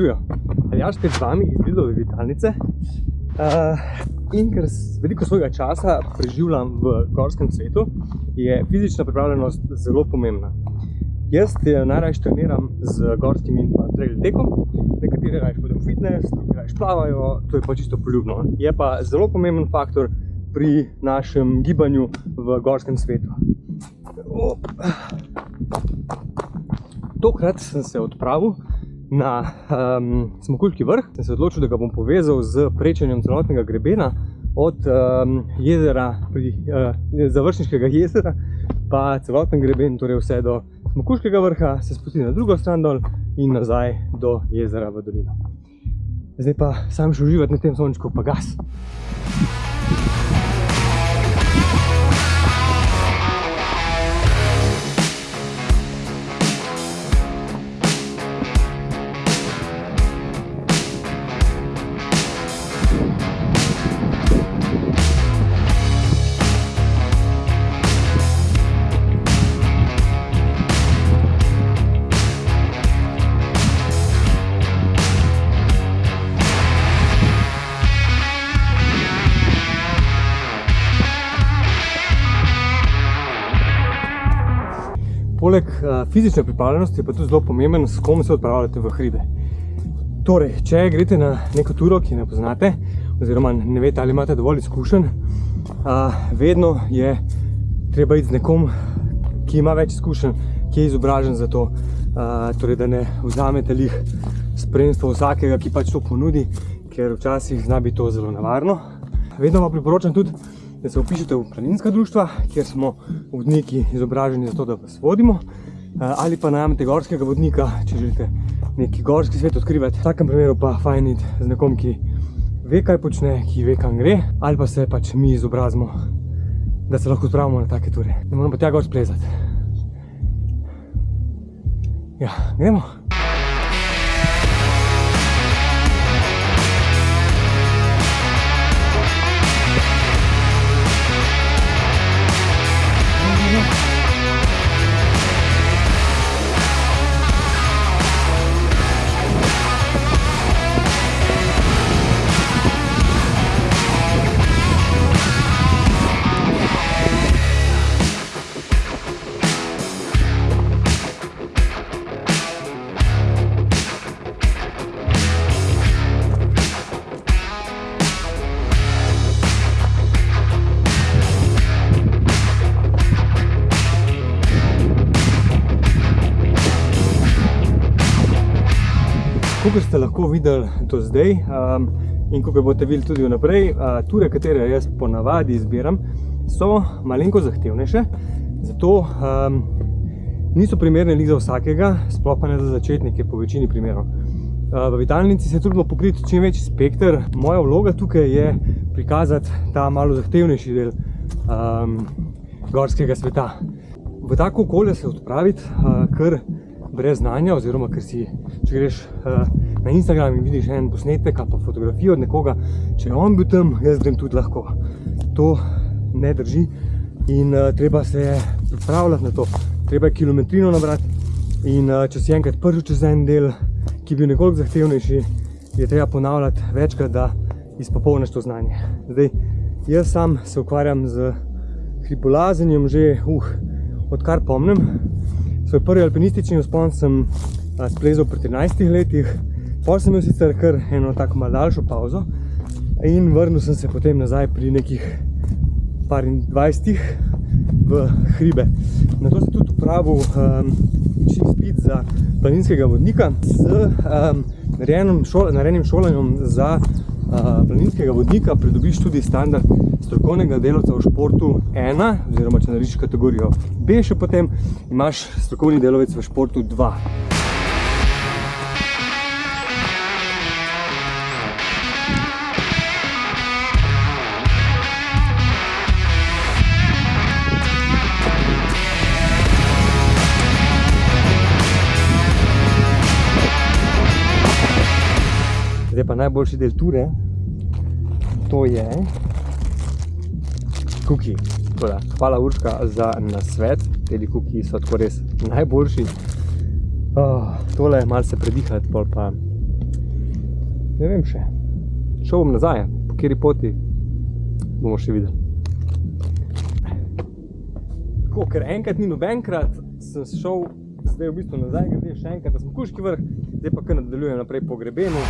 Živijo, Aljaš spet z vami iz Lidove vitalnice. Uh, in ker veliko svojega časa preživljam v gorskem svetu, je fizična pripravljenost zelo pomembna. Jaz najrajš treniram z gorskim in pa trail tekom, nekateri rajš hodim v fitness, drugi rajš plavajo, to je pa čisto poljubno. Je pa zelo pomemben faktor pri našem gibanju v gorskem svetu. Op. Tokrat sem se odpravil na um, Smokuljki vrh. Sem se odločil, da ga bom povezal z prečenjem celotnega grebena od um, jezera, pri, uh, završniškega jezera, pa celoten greben, torej vse do Smokuljskega vrha, se spusti na drugo stran dol in nazaj do jezera v dolino. Zdaj pa sam še uživati na tem sončku, pa gas. Poleg uh, fizične pripravljenosti je pa tudi zelo pomemben, s kom se odpravljate v hribe. Torej, če greste na neko turo, ki ne poznate, oziroma ne veste, ali imate dovolj izkušenj, uh, vedno je treba iti z nekom, ki ima več izkušenj, ki je izobražen za to, uh, torej, da ne vzamete lih spremstvo vsakega, ki pač to ponudi, ker včasih zna biti to zelo nevarno. Vedno vam priporočam tudi, da se upišete v planinska društva, kjer smo vodniki izobraženi za to, da vas vodimo, ali pa najamete gorskega vodnika, če želite neki gorski svet odkrivati. V takem primeru pa fajn iti z nekom, ki ve, kaj počne, ki ve, kam gre, ali pa se pač mi izobrazimo, da se lahko odpravimo na take ture. Ne moramo pa tja gor splezati. Ja, gremo. Kakor ste lahko videli do zdaj um, in kakor boste videli tudi vnaprej, uh, ture, katere jaz ponavadi izbiram, so malenko zahtevnejše, zato um, niso primerne lih za vsakega, sploh pa ne za začetnike po večini primerov. Uh, v vitalnici se trudimo pokriti čim večji spekter. Moja vloga tukaj je prikazati ta malo zahtevnejši del um, gorskega sveta. V tako okolje se odpraviti, uh, ker brez znanja, oziroma ker si, če greš uh, na Instagram in vidiš en posnetek ali pa fotografijo od nekoga, če je on bil tam, jaz grem tudi lahko. To ne drži in uh, treba se pripravljati na to. Treba je kilometrino nabrati in uh, če si enkrat prišel čez en del, ki je bil nekoliko zahtevnejši, je treba ponavljati večkrat, da izpopolniš to znanje. Zdaj, jaz sam se ukvarjam z hribolazenjem že, uh, odkar pomnem, Svoj prvi alpinistični vzpon sem splezal pri 13 letih, potem sem imel sicer kar eno tako malo daljšo pauzo in vrnil sem se potem nazaj pri nekih par in dvajstih v hribe. Na to sem tudi upravil um, izpit za planinskega vodnika z um, narejenim šolanjem za uh, planinskega vodnika pridobiš tudi standard strokovnega delovca v športu 1, oziroma če narediš kategorijo B še potem, imaš strokovni delovec v športu 2. pa najboljši del ture, to je kuki. Toda, hvala Urška za nasvet, tedi kuki so tako res najboljši. Oh, tole je malce predihati, pol pa ne vem še. Šel bom nazaj, po kateri poti bomo še videli. Tako, ker enkrat ni nobenkrat, sem šel zdaj v bistvu nazaj, grede še enkrat na Smokuški vrh, zdaj pa kar nadaljujem naprej po grebenu.